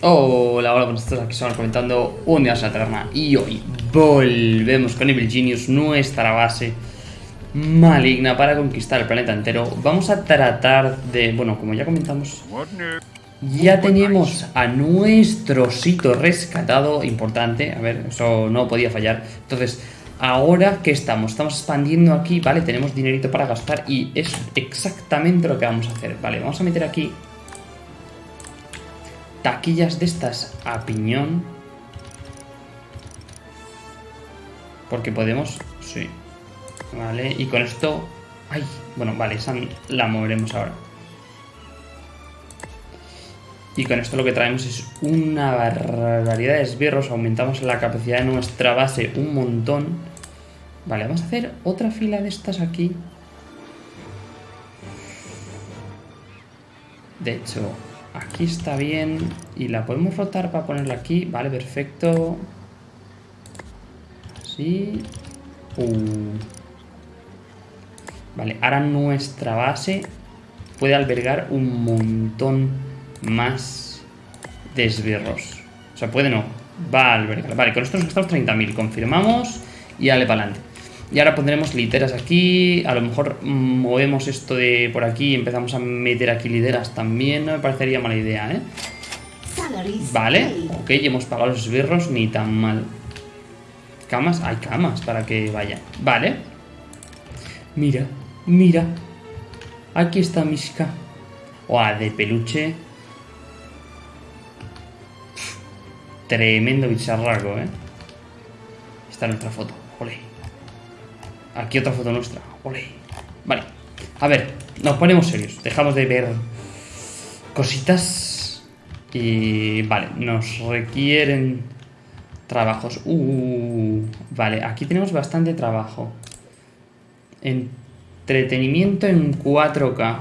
Hola, hola, buenas tardes, aquí estamos comentando un día la taberna y hoy volvemos con Evil Genius, nuestra base maligna para conquistar el planeta entero. Vamos a tratar de, bueno, como ya comentamos, ya tenemos a nuestro sitio rescatado, importante, a ver, eso no podía fallar. Entonces, ahora que estamos, estamos expandiendo aquí, vale, tenemos dinerito para gastar y es exactamente lo que vamos a hacer. Vale, vamos a meter aquí taquillas de estas a piñón. Porque podemos... Sí. Vale, y con esto... ¡Ay! Bueno, vale, esa la moveremos ahora. Y con esto lo que traemos es una barbaridad de esbirros. Aumentamos la capacidad de nuestra base un montón. Vale, vamos a hacer otra fila de estas aquí. De hecho, Aquí está bien. Y la podemos rotar para ponerla aquí. Vale, perfecto. Así. Uh. Vale, ahora nuestra base puede albergar un montón más de esbirros. O sea, puede no. Va a albergar. Vale, con esto nos gastamos 30.000. Confirmamos y dale para adelante. Y ahora pondremos literas aquí. A lo mejor movemos esto de por aquí y empezamos a meter aquí literas también. No me parecería mala idea, ¿eh? Vale, ok, hemos pagado los esbirros, ni tan mal. Camas, hay camas para que vaya. Vale. Mira, mira. Aquí está Miska. ¡Guau! De peluche. Tremendo bicharraco, ¿eh? Esta es nuestra foto. Aquí otra foto nuestra. Vale. A ver, nos ponemos serios. Dejamos de ver cositas. Y vale, nos requieren trabajos. Uh, vale, aquí tenemos bastante trabajo. Entretenimiento en 4K.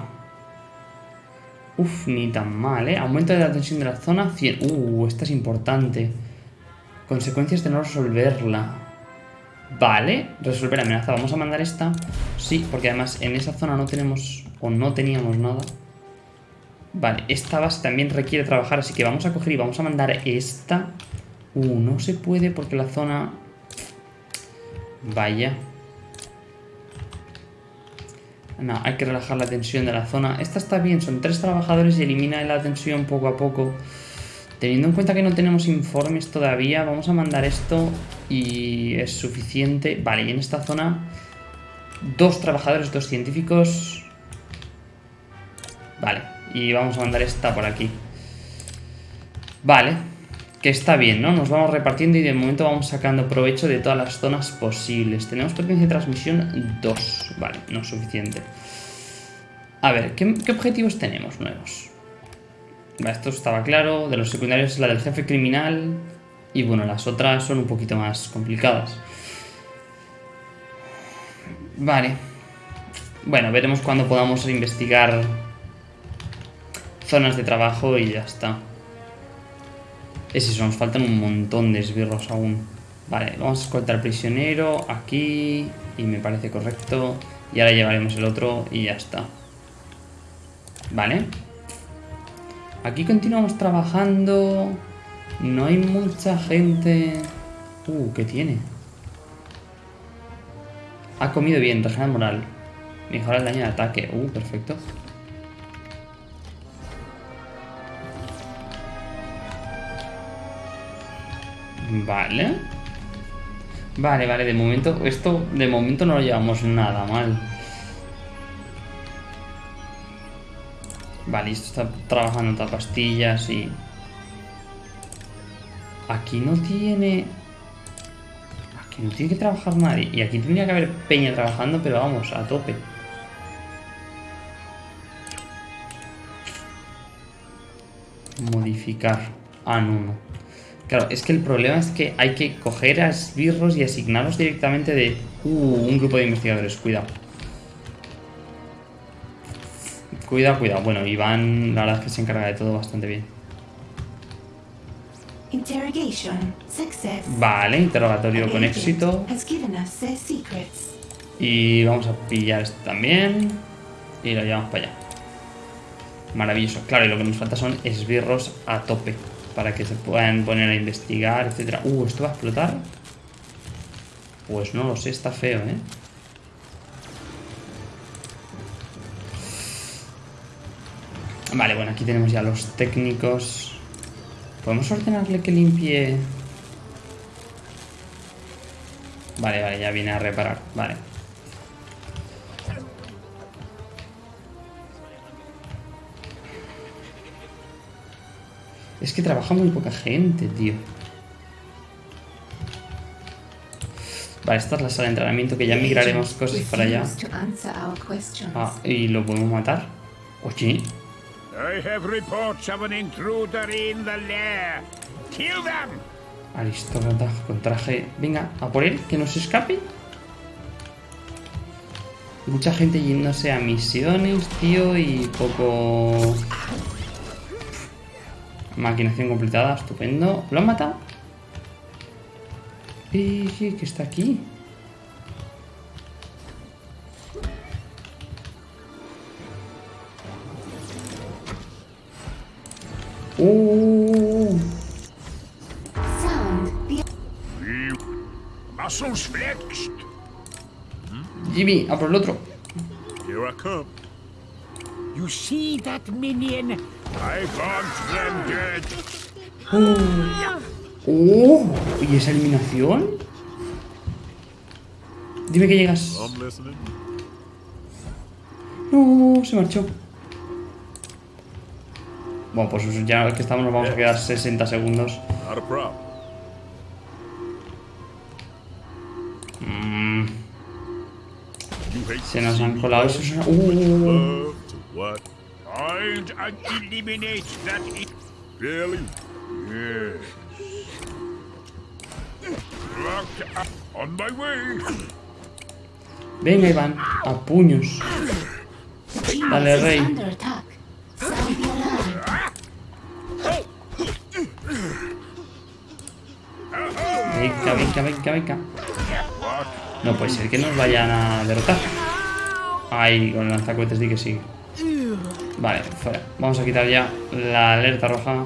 Uf, ni tan mal, ¿eh? Aumento de la tensión de la zona 100. Uh, esta es importante. Consecuencias de no resolverla. Vale, resolver amenaza. Vamos a mandar esta. Sí, porque además en esa zona no tenemos o no teníamos nada. Vale, esta base también requiere trabajar, así que vamos a coger y vamos a mandar esta. Uh, no se puede porque la zona... Vaya. No, hay que relajar la tensión de la zona. Esta está bien, son tres trabajadores y elimina la tensión poco a poco. Teniendo en cuenta que no tenemos informes todavía, vamos a mandar esto y es suficiente. Vale, y en esta zona, dos trabajadores, dos científicos. Vale, y vamos a mandar esta por aquí. Vale, que está bien, ¿no? Nos vamos repartiendo y de momento vamos sacando provecho de todas las zonas posibles. Tenemos potencia de transmisión 2. Vale, no es suficiente. A ver, ¿qué, qué objetivos tenemos nuevos? Esto estaba claro. De los secundarios es la del jefe criminal. Y bueno, las otras son un poquito más complicadas. Vale. Bueno, veremos cuando podamos investigar zonas de trabajo y ya está. Es eso, nos faltan un montón de esbirros aún. Vale, vamos a escoltar prisionero aquí y me parece correcto. Y ahora llevaremos el otro y ya está. Vale. Aquí continuamos trabajando. No hay mucha gente... Uh, ¿qué tiene? Ha comido bien, regena moral. Mejora el daño de ataque. Uh, perfecto. Vale. Vale, vale, de momento, esto de momento no lo llevamos nada mal. Vale, esto está trabajando otra pastillas y... Aquí no tiene... Aquí no tiene que trabajar nadie. Y aquí tendría que haber peña trabajando, pero vamos, a tope. Modificar. Ah, no. Claro, es que el problema es que hay que coger a esbirros y asignarlos directamente de... Uh, un grupo de investigadores, cuidado. Cuidado, cuidado. Bueno, Iván la verdad es que se encarga de todo bastante bien. Vale, interrogatorio con éxito. Y vamos a pillar esto también. Y lo llevamos para allá. Maravilloso. Claro, y lo que nos falta son esbirros a tope. para que se puedan poner a investigar, etcétera. Uh, ¿esto va a explotar? Pues no lo sé, está feo, ¿eh? Vale, bueno, aquí tenemos ya los técnicos. ¿Podemos ordenarle que limpie? Vale, vale, ya viene a reparar. Vale. Es que trabaja muy poca gente, tío. Vale, esta es la sala de entrenamiento que ya migraremos cosas para allá. Ah, ¿y lo podemos matar? Oye. I have reports of an intruder in the lair. Kill them. Aristócrata con traje. Venga, a por él, que no se escape. Mucha gente yéndose a misiones, tío, y poco... Maquinación completada, estupendo. ¿Lo han matado? ¿Y qué está aquí? Uh. Jimmy, a por el otro. Here I come. You see that minion? I them dead. Oh. oh. ¿Y esa eliminación? Dime que llegas. No, se marchó. Bueno, pues ya que estamos nos vamos a quedar 60 segundos. Mm. Se nos han colado esos... Uh. Venga, Iván, a puños. Dale, rey. Venga, venga, venga. No puede ser que nos vayan a derrotar. Ahí, con el lanzacohetes di que sí. Vale, fuera. Vamos a quitar ya la alerta roja.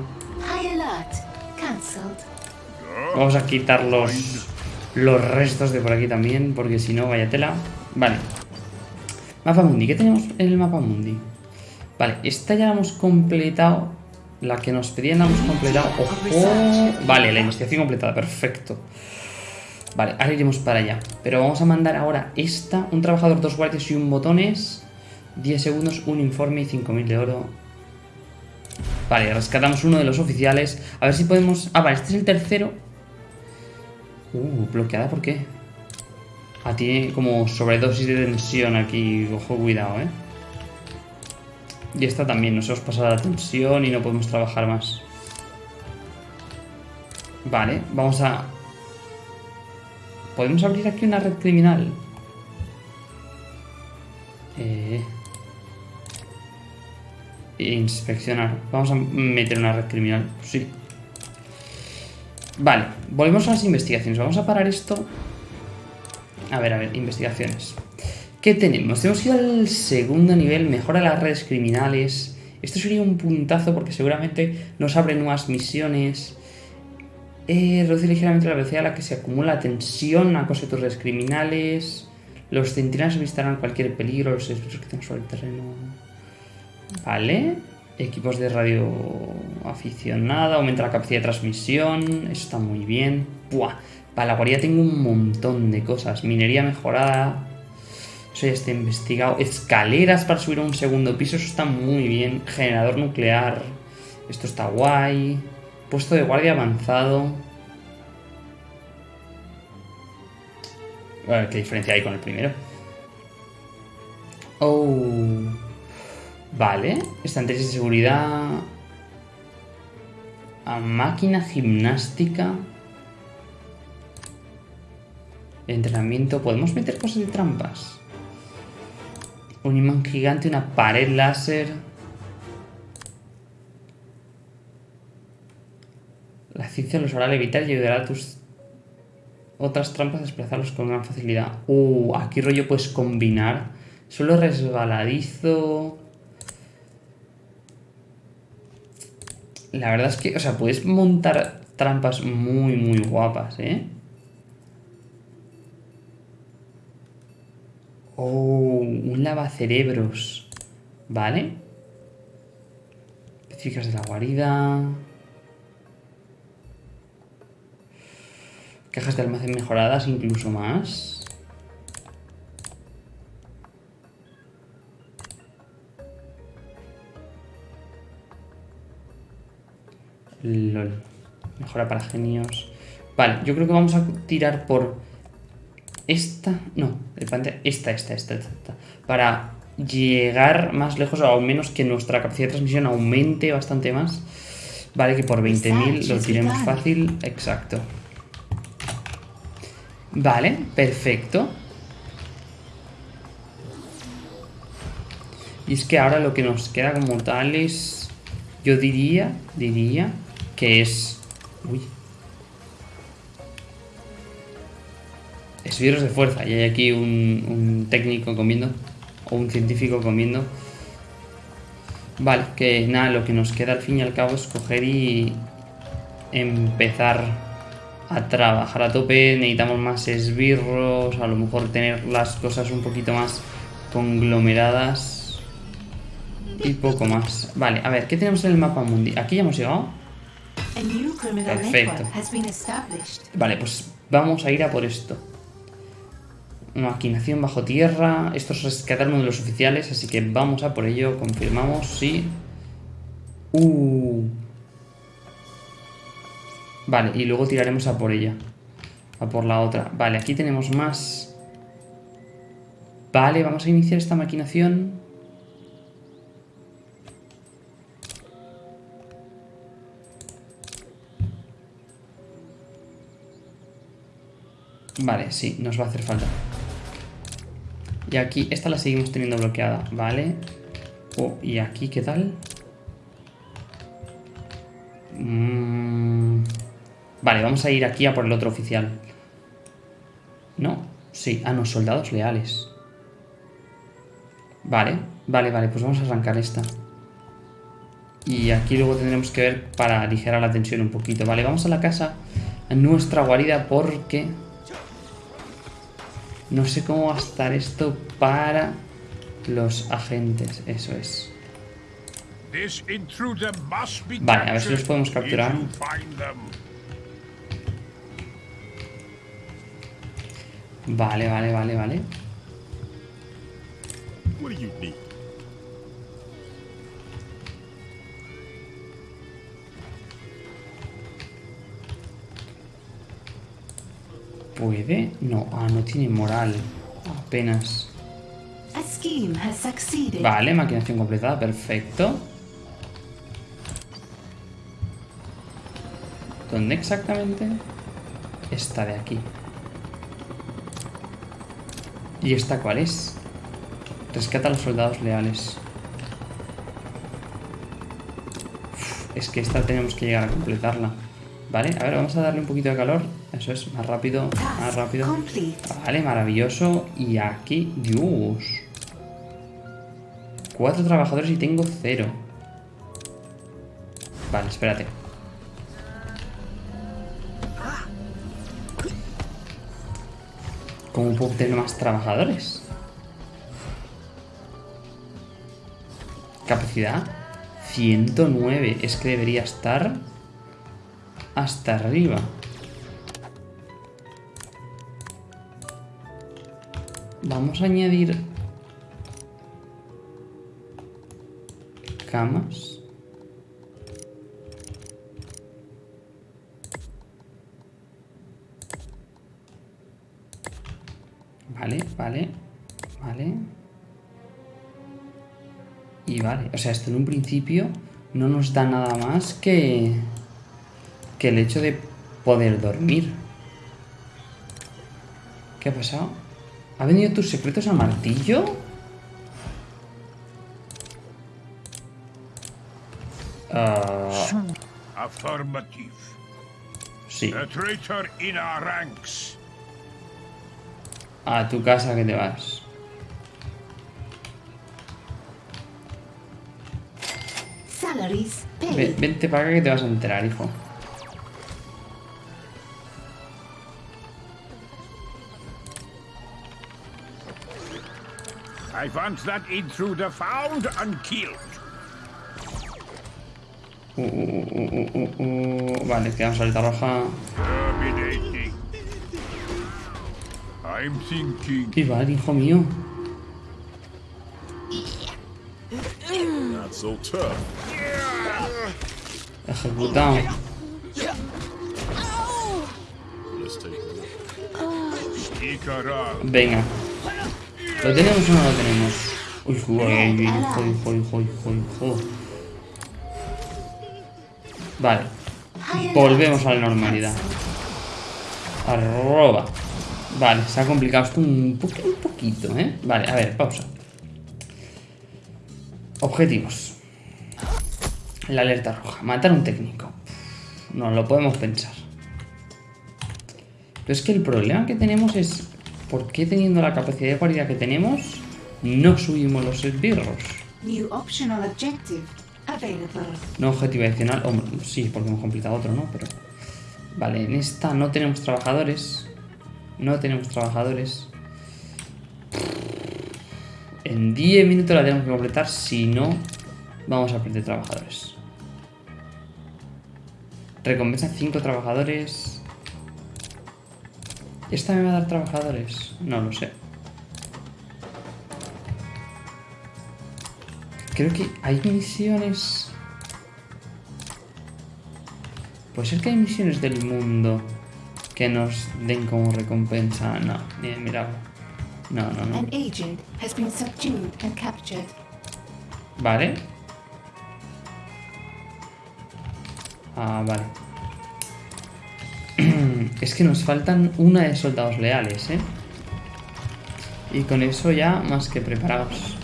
Vamos a quitar los, los restos de por aquí también, porque si no, vaya tela. Vale. Mapa mundi. ¿Qué tenemos en el mapa mundi? Vale, esta ya la hemos completado. La que nos pedían la hemos completado. ¡Ojo! Vale, la investigación completada. Perfecto. Vale, ahora iremos para allá. Pero vamos a mandar ahora esta. Un trabajador, dos guardias y un botones. 10 segundos, un informe y 5.000 de oro. Vale, rescatamos uno de los oficiales. A ver si podemos... Ah, vale, este es el tercero. Uh, bloqueada, ¿por qué? Ah, tiene como sobredosis de tensión aquí. Ojo, cuidado, ¿eh? Y esta también, nos hemos pasado la tensión y no podemos trabajar más. Vale, vamos a... ¿Podemos abrir aquí una red criminal? Eh... Inspeccionar. Vamos a meter una red criminal. Sí. Vale, volvemos a las investigaciones. Vamos a parar esto. A ver, a ver, investigaciones. ¿Qué tenemos? Que ir al segundo nivel, mejora las redes criminales. Esto sería un puntazo porque seguramente nos abre nuevas misiones. Eh, reduce ligeramente la velocidad a la que se acumula tensión, acoso de tus redes criminales. Los centinelas visitarán cualquier peligro, los espíritus que tengan sobre el terreno. Vale. Equipos de radio aficionada, aumenta la capacidad de transmisión. Eso está muy bien. Buah. Para la guardia tengo un montón de cosas. Minería mejorada. Eso ya está investigado. Escaleras para subir a un segundo piso. Eso está muy bien. Generador nuclear. Esto está guay. Puesto de guardia avanzado. ¿qué diferencia hay con el primero? Oh. Vale. Estanterías de seguridad. A máquina gimnástica. Entrenamiento. ¿Podemos meter cosas de trampas? Un imán gigante, una pared láser. La ciencia los hará levitar y ayudará a tus otras trampas a desplazarlos con gran facilidad. Uh, aquí rollo puedes combinar. Solo resbaladizo. La verdad es que, o sea, puedes montar trampas muy, muy guapas, ¿eh? Oh, un lavacerebros. Vale. Específicas de la guarida. Cajas de almacén mejoradas, incluso más. LOL. Mejora para genios. Vale, yo creo que vamos a tirar por esta. No, esta, esta, esta, esta. Para llegar más lejos o al menos que nuestra capacidad de transmisión aumente bastante más. Vale, que por 20.000 lo tiremos fácil. Exacto. Vale, perfecto. Y es que ahora lo que nos queda como tal es... Yo diría, diría que es... Uy. Esbirros de fuerza. Y hay aquí un, un técnico comiendo. O un científico comiendo. Vale, que nada, lo que nos queda al fin y al cabo es coger y empezar a trabajar a tope. Necesitamos más esbirros, a lo mejor tener las cosas un poquito más conglomeradas. Y poco más. Vale, a ver, ¿qué tenemos en el mapa mundi? Aquí ya hemos llegado. Perfecto. Vale, pues vamos a ir a por esto. Maquinación bajo tierra. Esto es rescatar uno de los oficiales, así que vamos a por ello. Confirmamos, sí. Uh. Vale, y luego tiraremos a por ella. A por la otra. Vale, aquí tenemos más. Vale, vamos a iniciar esta maquinación. Vale, sí, nos va a hacer falta. Y aquí, esta la seguimos teniendo bloqueada, ¿vale? Oh, y aquí, ¿qué tal? Mm, vale, vamos a ir aquí a por el otro oficial. No, sí, ah, no, soldados leales. Vale, vale, vale, pues vamos a arrancar esta. Y aquí luego tendremos que ver para aligerar la tensión un poquito. Vale, vamos a la casa, a nuestra guarida, porque... No sé cómo va a estar esto para los agentes, eso es. Vale, a ver si los podemos capturar. Vale, vale, vale, vale. ¿Puede? No, ah, no tiene moral. Apenas. Vale, maquinación completada, perfecto. ¿Dónde exactamente? Esta de aquí. ¿Y esta cuál es? Rescata a los soldados leales. es que esta tenemos que llegar a completarla. Vale, a ver, vamos a darle un poquito de calor. Eso es, más rápido, más rápido. Vale, maravilloso. Y aquí, Dios. Cuatro trabajadores y tengo cero. Vale, espérate. ¿Cómo puedo tener más trabajadores? Capacidad 109. Es que debería estar hasta arriba. Vamos a añadir camas. Vale, vale, vale. Y vale, o sea, esto en un principio no nos da nada más que que el hecho de poder dormir. ¿Qué ha pasado? ¿Ha venido tus secretos a martillo? Uh... Affirmative. Sí. A traitor in our ranks. A tu casa que te vas. Salaries vente para acá que te vas a enterar, hijo. I want that intruder found and killed. Uh, uh, uh. Vale, quedamos alerta roja. I'm thinking. Y vale, hijo mío. Not so tough. Ejecutado. Venga. ¿Lo tenemos o no lo tenemos? Uy, hijo, hijo, hijo, hijo. Vale. Volvemos a la normalidad. Arroba. Vale, se ha complicado esto un, poqu- un poquito, ¿eh? Vale, a ver, pausa. Objetivos. La alerta roja. Matar a un técnico. No lo podemos pensar. Pero es que el problema que tenemos es... ¿Por qué teniendo la capacidad de guardia que tenemos no subimos los esbirros? New optional objective available. No objetivo adicional. Hombre, sí, porque hemos completado otro, ¿no? Pero. Vale, en esta no tenemos trabajadores. No tenemos trabajadores. En 10 minutos la tenemos que completar. Si no, vamos a perder trabajadores. Recompensa 5 trabajadores. ¿Esta me va a dar trabajadores? No lo sé. Creo que hay misiones. Puede ser que hay misiones del mundo que nos den como recompensa. No, ni de mirarlo. No, no, no. An agent has been subdued and captured. Vale. Ah, vale. Es que nos faltan una de soldados leales, ¿eh? Y con eso ya más que preparados.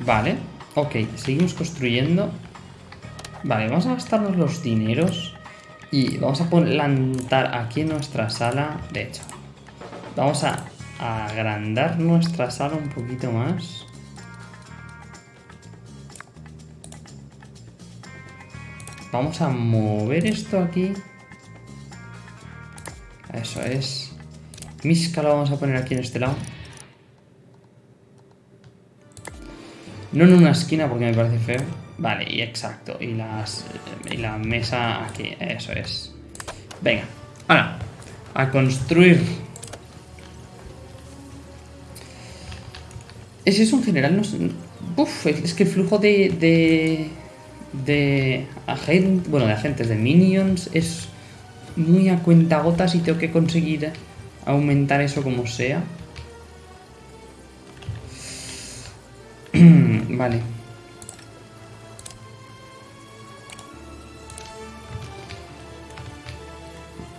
Vale, ok, seguimos construyendo. Vale, vamos a gastarnos los dineros y vamos a plantar aquí en nuestra sala. De hecho, vamos a agrandar nuestra sala un poquito más. Vamos a mover esto aquí. Eso es. Misca lo vamos a poner aquí en este lado. No en una esquina porque me parece feo. Vale, y exacto. Y, las, y la mesa aquí. Eso es. Venga. Ahora. A construir. Ese es un general. No Uf, es que el flujo de. De agentes. Bueno, de agentes, de minions es muy a cuentagotas y tengo que conseguir aumentar eso como sea. vale.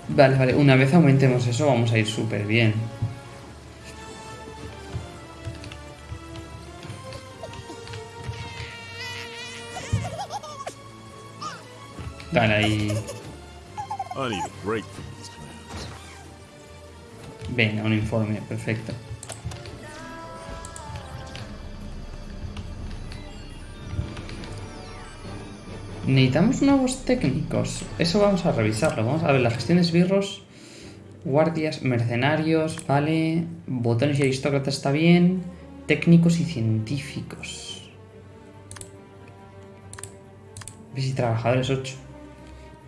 Vale, vale. Una vez aumentemos eso vamos a ir súper bien. Dale ahí. Venga, un informe, perfecto. Necesitamos nuevos técnicos. Eso vamos a revisarlo. Vamos a ver la gestión de esbirros. Guardias, mercenarios, vale. Botones y aristócratas está bien. Técnicos y científicos. ¿Ves? Y trabajadores 8.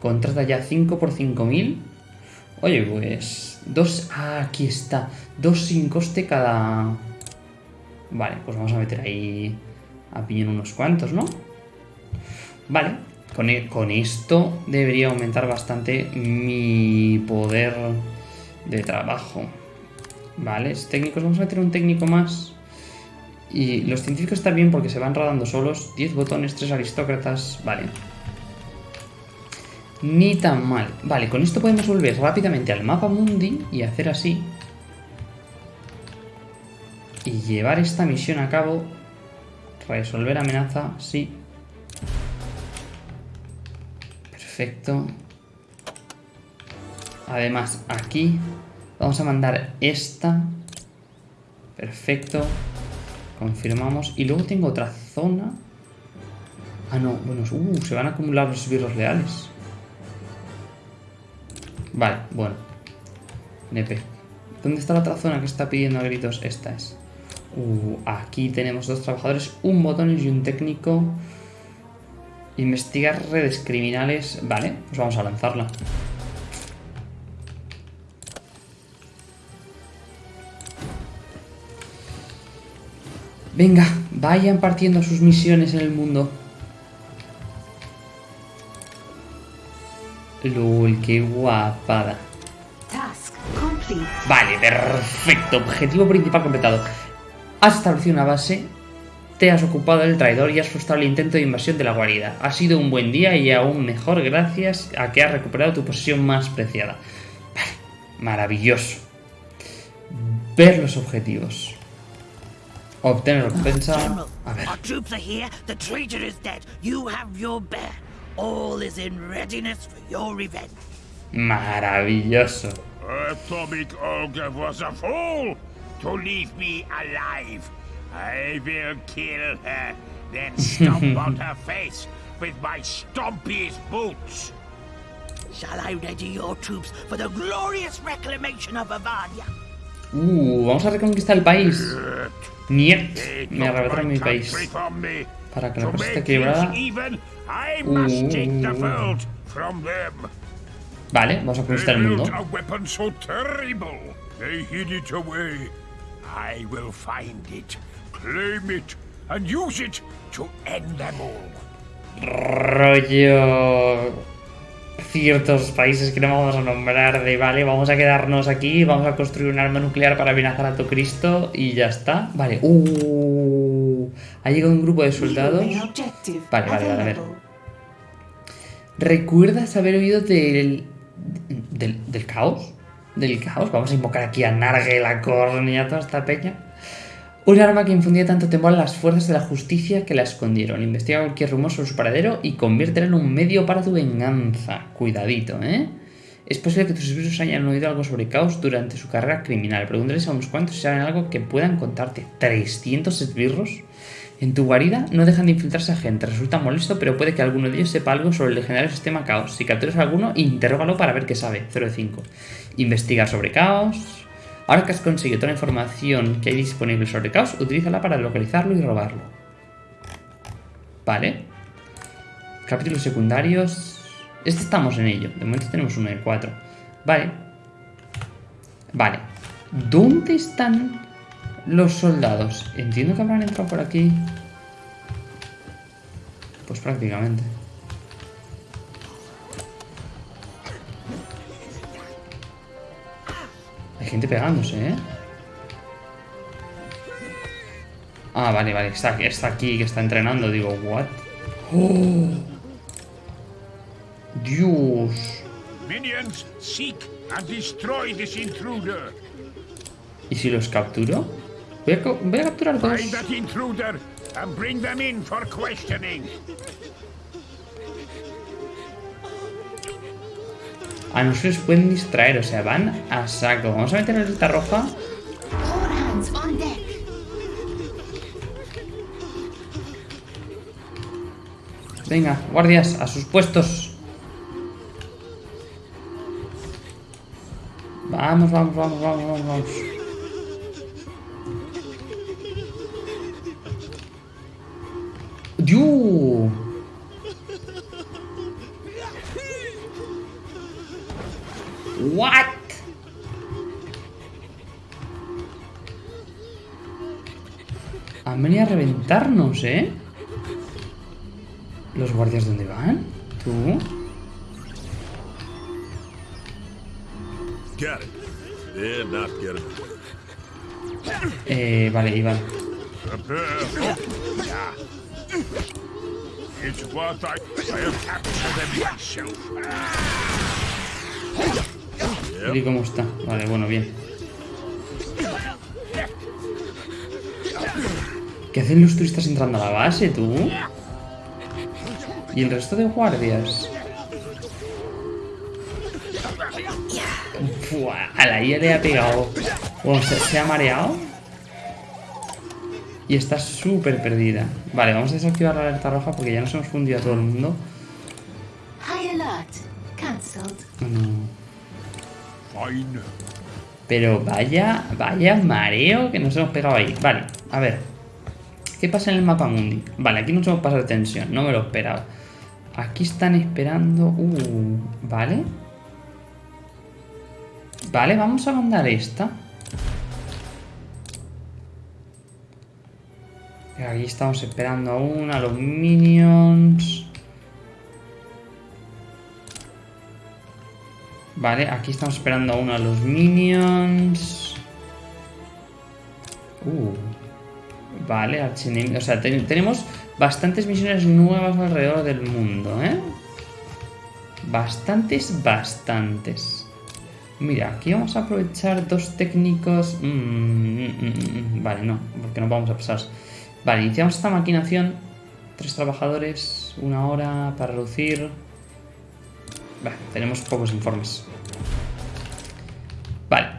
Contrata ya 5 por 5000. Oye, pues. Dos. Ah, aquí está. Dos sin coste cada. Vale, pues vamos a meter ahí. A piñón unos cuantos, ¿no? Vale. Con, e- con esto debería aumentar bastante mi poder de trabajo. Vale, técnicos. Vamos a meter un técnico más. Y los científicos están bien porque se van rodando solos. 10 botones, 3 aristócratas. Vale. Ni tan mal. Vale, con esto podemos volver rápidamente al mapa mundi y hacer así. Y llevar esta misión a cabo. Resolver amenaza, sí. Perfecto. Además, aquí vamos a mandar esta. Perfecto. Confirmamos. Y luego tengo otra zona. Ah, no. Bueno, uh, se van a acumular los esbirros leales. Vale, bueno. Nepe. ¿Dónde está la otra zona que está pidiendo a gritos? Esta es. Uh, aquí tenemos dos trabajadores, un botón y un técnico. Investigar redes criminales. Vale, pues vamos a lanzarla. Venga, vayan partiendo sus misiones en el mundo. Lul, qué guapada. Task complete. Vale, perfecto. Objetivo principal completado. Has establecido una base, te has ocupado del traidor y has frustrado el intento de invasión de la guarida. Ha sido un buen día y aún mejor gracias a que has recuperado tu posesión más preciada. Vale, maravilloso. Ver los objetivos. Obtener recompensa. A ver. Our troops are here. The traitor is dead. You have your bear. All is in readiness for your revenge. Maravilloso. Atomic Ogre was a fool to leave me alive. I will kill her, then stomp on her face with my stompiest boots. Shall I ready your troops for the glorious reclamation of Avadia? Uh, vamos a reconquistar el país. Niet. Me took arrebataron mi país. Para que la cosa esté equilibrada. world from them. Vale, vamos a conquistar el mundo. a weapon so terrible. They hid it away. I will find it, claim it, and use it to end them all. rollo ciertos países que no vamos a nombrar de vale, vamos a quedarnos aquí, vamos a construir un arma nuclear para amenazar a todo Cristo y ya está. Vale, uh, ha llegado un grupo de soldados. Vale, vale, vale, a ver. ¿Recuerdas haber oído del, del, del caos? ¿Del caos? Vamos a invocar aquí a Nargue, la cornea, a toda esta peña. Un arma que infundía tanto temor a las fuerzas de la justicia que la escondieron. Investiga cualquier rumor sobre su paradero y conviértela en un medio para tu venganza. Cuidadito, ¿eh? Es posible que tus esbirros hayan oído algo sobre caos durante su carrera criminal. Pregúntales a unos cuantos si saben algo que puedan contarte. ¿300 esbirros? En tu guarida no dejan de infiltrarse agentes. Resulta molesto, pero puede que alguno de ellos sepa algo sobre el legendario sistema Caos. Si capturas a alguno, interrógalo para ver qué sabe. 0 de 5. Investigar sobre Caos. Ahora que has conseguido toda la información que hay disponible sobre Caos, utilízala para localizarlo y robarlo. Vale. Capítulos secundarios. Este estamos en ello. De momento tenemos uno de 4. Vale. Vale. ¿Dónde están los soldados? Entiendo que habrán entrado por aquí. Pues prácticamente. Hay gente pegándose, ¿eh? Ah, vale, vale. Está, está aquí, que está entrenando. Digo, ¿what? ¡Oh! Dios. Minions, seek and destroy this intruder. ¿Y si los capturo? Voy a, voy a capturar dos. Find that intruder and bring them in for questioning. A nosotros se pueden distraer, o sea, van a saco. Vamos a meter la lista roja. Venga, guardias, a sus puestos. Vamos, vamos, vamos, vamos, vamos. ¡Dios! What? Han venido a reventarnos, ¿eh? ¿Los guardias dónde van? ¿Tú? Got it. Eh, vale, Iván. ¿Y cómo está? Vale, bueno, bien. ¿Qué hacen los turistas entrando a la base, tú? ¿Y el resto de guardias? Fua, a la IA le ha pegado. Bueno, ¿se, se ha mareado? Y está súper perdida. Vale, vamos a desactivar la alerta roja porque ya nos hemos fundido a todo el mundo. Fine. Pero vaya, vaya mareo que nos hemos pegado ahí. Vale, a ver. ¿Qué pasa en el mapa mundi? Vale, aquí nos hemos pasado de tensión. No me lo esperaba. Aquí están esperando... Uh, vale. Vale, vamos a mandar esta. Aquí estamos esperando aún a los minions. Vale, aquí estamos esperando aún a los minions. Uh. Vale, archienemigo. O sea, ten- tenemos bastantes misiones nuevas alrededor del mundo, ¿eh? Bastantes, bastantes. Mira, aquí vamos a aprovechar dos técnicos... Mm, mm, mm, mm, Vale, no, porque no vamos a pasar. Vale, iniciamos esta maquinación. Tres trabajadores, una hora para reducir... Vale, tenemos pocos informes. Vale,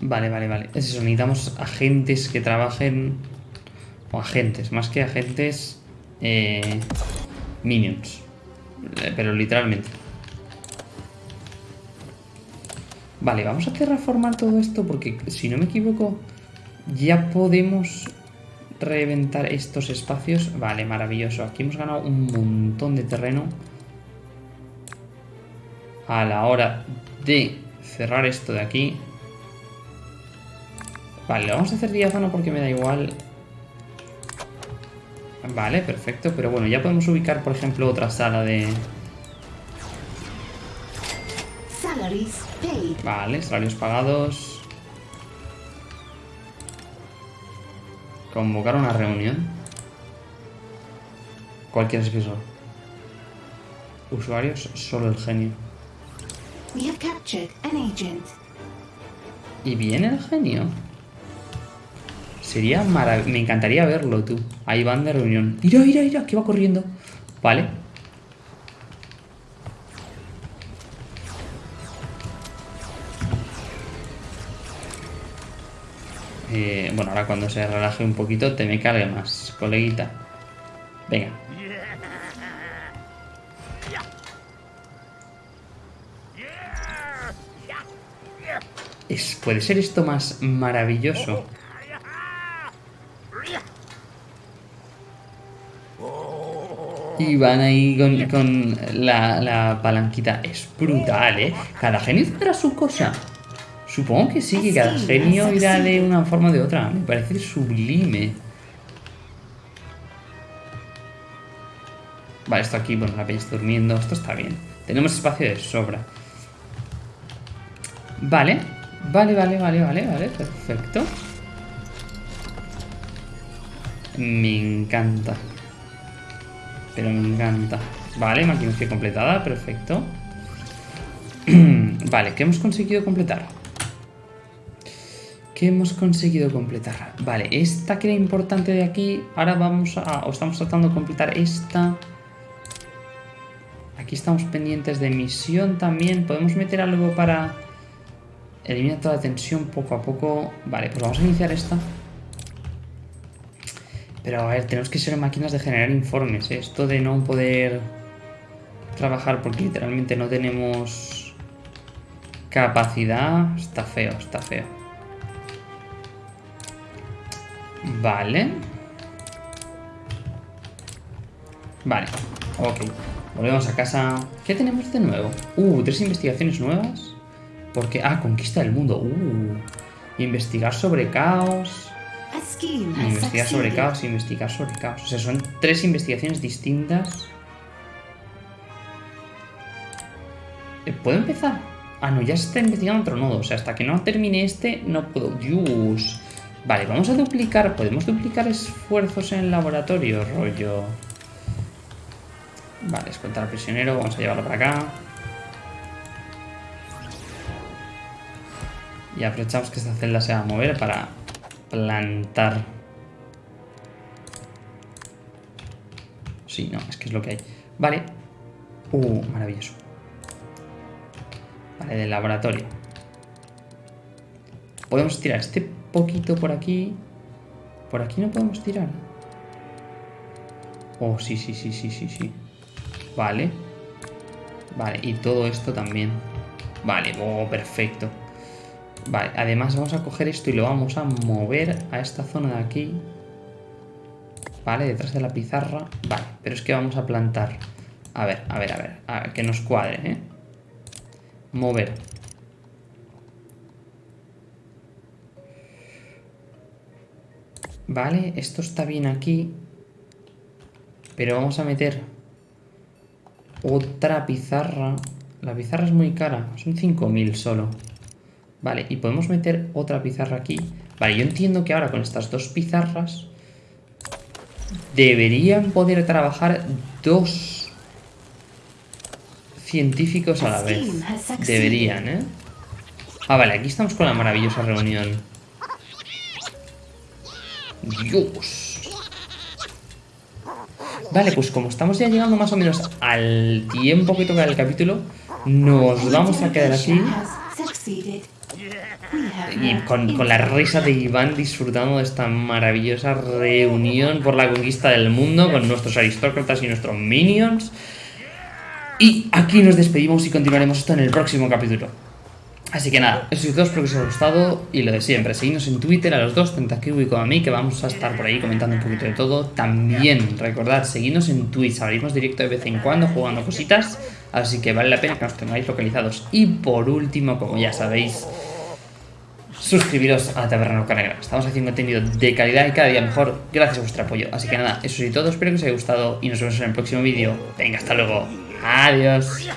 vale, vale, vale. Es eso, necesitamos agentes que trabajen... O agentes, más que agentes... Eh, minions. Eh, Pero literalmente. Vale, vamos a terraformar todo esto porque, si no me equivoco, ya podemos reventar estos espacios. Vale, maravilloso. Aquí hemos ganado un montón de terreno a la hora de cerrar esto de aquí. Vale, lo vamos a hacer diáfano porque me da igual. Vale, perfecto. Pero bueno, ya podemos ubicar, por ejemplo, otra sala de... Salaries paid. Vale, salarios pagados. Convocar una reunión. Cualquier eso. Usuarios, solo el genio. We have captured an agent. ¿Y viene el genio? Sería maravilloso. Me encantaría verlo, tú. Ahí van de reunión. Mira, mira, mira, que va corriendo. Vale. Ahora cuando se relaje un poquito te me cargue más, coleguita. Venga. ¿Puede ser esto más maravilloso? Y van ahí con, la palanquita. Es brutal, ¿eh? Cada genio tendrá su cosa. Supongo que sí, que cada genio irá de una forma o de otra. Me parece sublime. Vale, esto aquí, bueno, la peña está durmiendo. Esto está bien. Tenemos espacio de sobra. Vale. Vale, vale, vale, vale, vale. Perfecto. Me encanta. Pero me encanta. Vale, maquinación completada. Perfecto. vale, ¿qué hemos conseguido completar? ¿Qué hemos conseguido completar? Vale, esta que era importante de aquí. Ahora vamos a... O estamos tratando de completar esta. Aquí estamos pendientes de misión también. Podemos meter algo para... Eliminar toda la tensión poco a poco. Vale, pues vamos a iniciar esta. Pero a ver, tenemos que ser máquinas de generar informes. Esto de no poder trabajar porque literalmente no tenemos capacidad. Está feo, está feo. Vale. Vale, ok. Volvemos a casa. ¿Qué tenemos de nuevo? Uh, tres investigaciones nuevas. Porque, ah, conquista del mundo. Uh, investigar sobre caos. Investigar sobre caos, investigar sobre caos. O sea, son tres investigaciones distintas. Eh, ¿Puedo empezar? Ah, no, ya se está investigando otro nodo. O sea, hasta que no termine este, no puedo. Dios. Vale, vamos a duplicar. ¿Podemos duplicar esfuerzos en el laboratorio? Rollo. Vale, escoltar al prisionero. Vamos a llevarlo para acá. Y aprovechamos que esta celda se va a mover para plantar. Sí, no, es que es lo que hay. Vale. Uh, maravilloso. Vale, del laboratorio. Podemos tirar este poquito por aquí. Por aquí no podemos tirar. Oh, sí, sí, sí, sí, sí, sí. Vale. Vale, y todo esto también. Vale, oh, perfecto. Vale, además vamos a coger esto y lo vamos a mover a esta zona de aquí. Vale, detrás de la pizarra. Vale, pero es que vamos a plantar. A ver, a ver, a ver. A ver, que nos cuadre, ¿eh? Mover. Vale, esto está bien aquí. Pero vamos a meter otra pizarra. La pizarra es muy cara, son 5.000 solo. Vale, y podemos meter otra pizarra aquí. Vale, yo entiendo que ahora con estas dos pizarras deberían poder trabajar dos científicos a la vez. Deberían, ¿eh? Ah, vale, aquí estamos con la maravillosa reunión. Dios. Vale, pues como estamos ya llegando más o menos al tiempo que toca el capítulo, nos vamos a quedar have Y con, con la risa de Iván disfrutando de esta maravillosa reunión por la conquista del mundo con nuestros aristócratas y nuestros minions. Y aquí nos despedimos y continuaremos esto en el próximo capítulo. Así que nada, eso es todo, espero que os haya gustado y lo de siempre, seguidnos en Twitter a los dos, tanto a Kiwi como a mí, que vamos a estar por ahí comentando un poquito de todo. También, recordad, seguidnos en Twitch, abrimos directo de vez en cuando jugando cositas, así que vale la pena que nos tengáis localizados. Y por último, como ya sabéis, suscribiros a Taberna Negra. Estamos haciendo contenido de calidad y cada día mejor gracias a vuestro apoyo. Así que nada, eso es todo, espero que os haya gustado y nos vemos en el próximo vídeo. Venga, hasta luego. Adiós.